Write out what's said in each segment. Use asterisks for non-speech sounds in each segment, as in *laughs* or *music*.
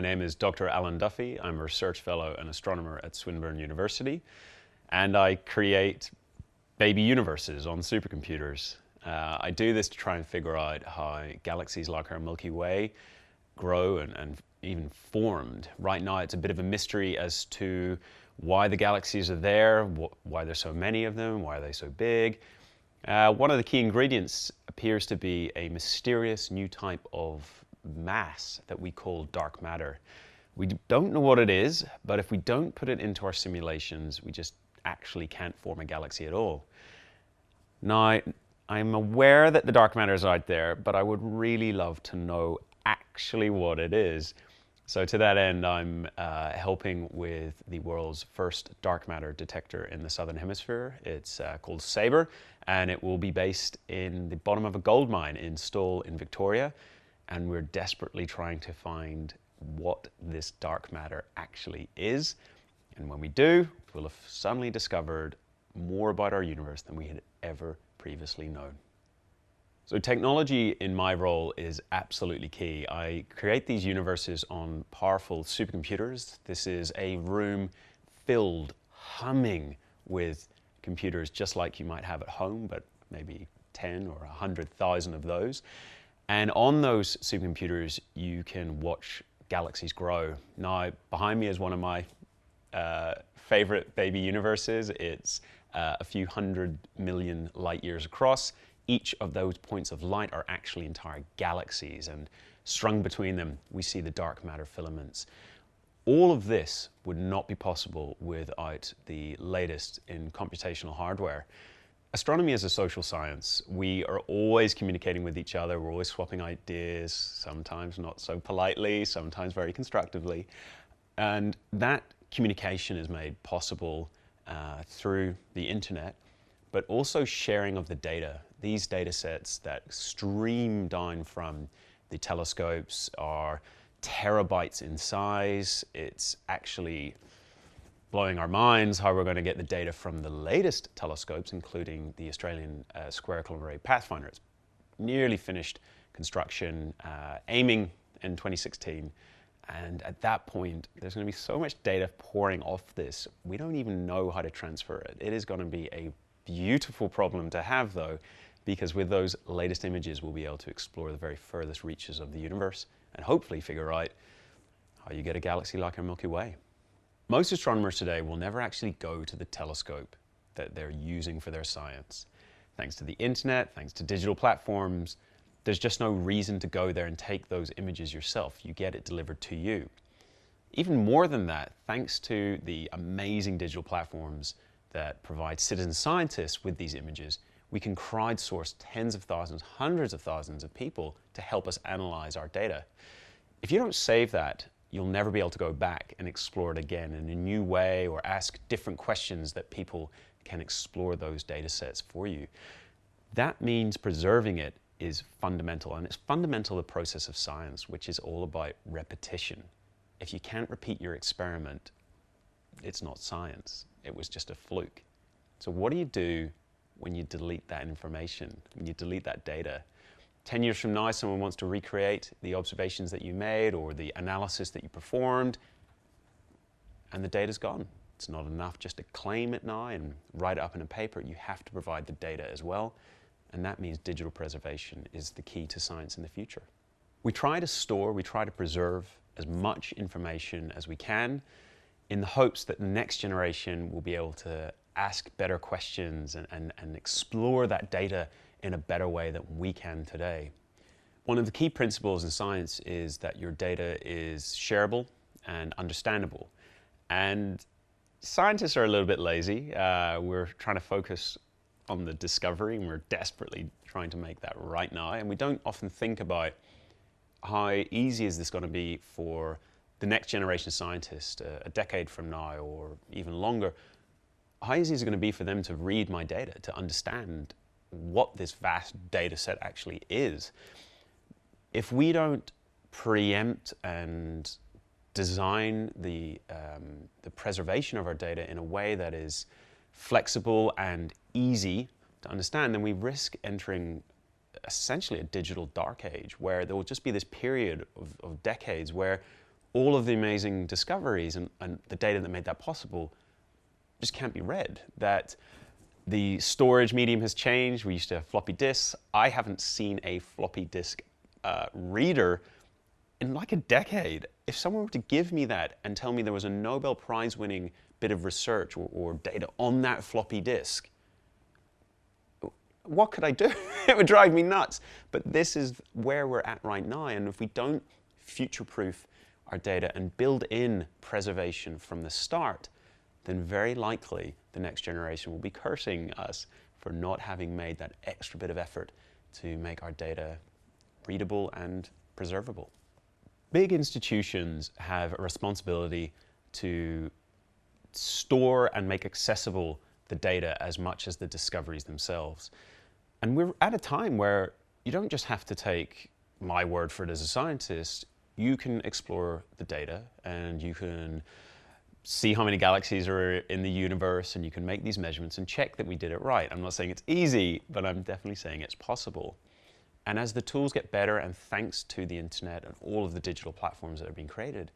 My name is Dr. Alan Duffy. I'm a research fellow and astronomer at Swinburne University, and I create baby universes on supercomputers. Uh, I do this to try and figure out how galaxies like our Milky Way grow and, and even formed. Right now, it's a bit of a mystery as to why the galaxies are there, wh why there's so many of them, why are they so big. Uh, one of the key ingredients appears to be a mysterious new type of mass that we call dark matter. We don't know what it is, but if we don't put it into our simulations, we just actually can't form a galaxy at all. Now, I'm aware that the dark matter is out there, but I would really love to know actually what it is. So to that end, I'm uh, helping with the world's first dark matter detector in the Southern Hemisphere. It's uh, called SABRE, and it will be based in the bottom of a gold mine in Stawell in Victoria and we're desperately trying to find what this dark matter actually is. And when we do, we'll have suddenly discovered more about our universe than we had ever previously known. So technology in my role is absolutely key. I create these universes on powerful supercomputers. This is a room filled, humming with computers just like you might have at home, but maybe 10 or 100,000 of those. And on those supercomputers, you can watch galaxies grow. Now, behind me is one of my uh, favorite baby universes. It's uh, a few hundred million light years across. Each of those points of light are actually entire galaxies, and strung between them, we see the dark matter filaments. All of this would not be possible without the latest in computational hardware. Astronomy is a social science. We are always communicating with each other. We're always swapping ideas, sometimes not so politely, sometimes very constructively. And that communication is made possible uh, through the internet, but also sharing of the data. These data sets that stream down from the telescopes are terabytes in size. It's actually blowing our minds how we're going to get the data from the latest telescopes, including the Australian uh, Square Kilometre Pathfinder. It's nearly finished construction, uh, aiming in 2016. And at that point, there's going to be so much data pouring off this, we don't even know how to transfer it. It is going to be a beautiful problem to have, though, because with those latest images, we'll be able to explore the very furthest reaches of the universe and hopefully figure out how you get a galaxy like our Milky Way. Most astronomers today will never actually go to the telescope that they're using for their science. Thanks to the internet, thanks to digital platforms, there's just no reason to go there and take those images yourself. You get it delivered to you. Even more than that, thanks to the amazing digital platforms that provide citizen scientists with these images, we can crowdsource tens of thousands, hundreds of thousands of people to help us analyze our data. If you don't save that you'll never be able to go back and explore it again in a new way or ask different questions that people can explore those data sets for you. That means preserving it is fundamental, and it's fundamental to the process of science, which is all about repetition. If you can't repeat your experiment, it's not science. It was just a fluke. So what do you do when you delete that information, when you delete that data? 10 years from now, someone wants to recreate the observations that you made or the analysis that you performed, and the data's gone. It's not enough just to claim it now and write it up in a paper. You have to provide the data as well, and that means digital preservation is the key to science in the future. We try to store, we try to preserve as much information as we can in the hopes that the next generation will be able to ask better questions and, and, and explore that data in a better way than we can today. One of the key principles in science is that your data is shareable and understandable. And scientists are a little bit lazy. Uh, we're trying to focus on the discovery and we're desperately trying to make that right now. And we don't often think about how easy is this going to be for the next generation of scientists uh, a decade from now or even longer. How easy is it going to be for them to read my data, to understand what this vast data set actually is. If we don't preempt and design the, um, the preservation of our data in a way that is flexible and easy to understand, then we risk entering essentially a digital dark age where there will just be this period of, of decades where all of the amazing discoveries and, and the data that made that possible just can't be read. That the storage medium has changed. We used to have floppy disks. I haven't seen a floppy disk uh, reader in like a decade. If someone were to give me that and tell me there was a Nobel Prize winning bit of research or, or data on that floppy disk, what could I do? *laughs* it would drive me nuts. But this is where we're at right now. And if we don't future proof our data and build in preservation from the start, then very likely the next generation will be cursing us for not having made that extra bit of effort to make our data readable and preservable. Big institutions have a responsibility to store and make accessible the data as much as the discoveries themselves. And we're at a time where you don't just have to take my word for it as a scientist, you can explore the data and you can see how many galaxies are in the universe and you can make these measurements and check that we did it right. I'm not saying it's easy, but I'm definitely saying it's possible. And as the tools get better and thanks to the internet and all of the digital platforms that are being created,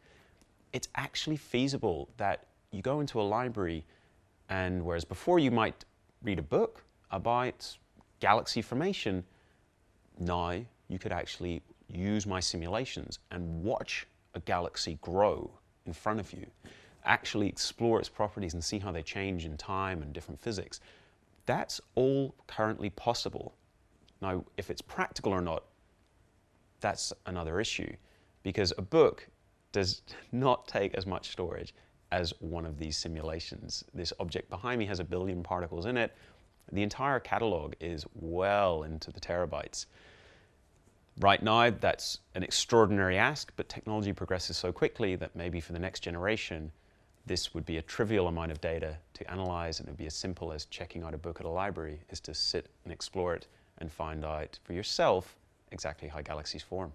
it's actually feasible that you go into a library and whereas before you might read a book about galaxy formation, now you could actually use my simulations and watch a galaxy grow in front of you, actually explore its properties and see how they change in time and different physics. That's all currently possible. Now, if it's practical or not, that's another issue because a book does *laughs* not take as much storage as one of these simulations. This object behind me has a billion particles in it. The entire catalog is well into the terabytes. Right now, that's an extraordinary ask, but technology progresses so quickly that maybe for the next generation, this would be a trivial amount of data to analyze, and it would be as simple as checking out a book at a library, is to sit and explore it and find out for yourself exactly how galaxies form.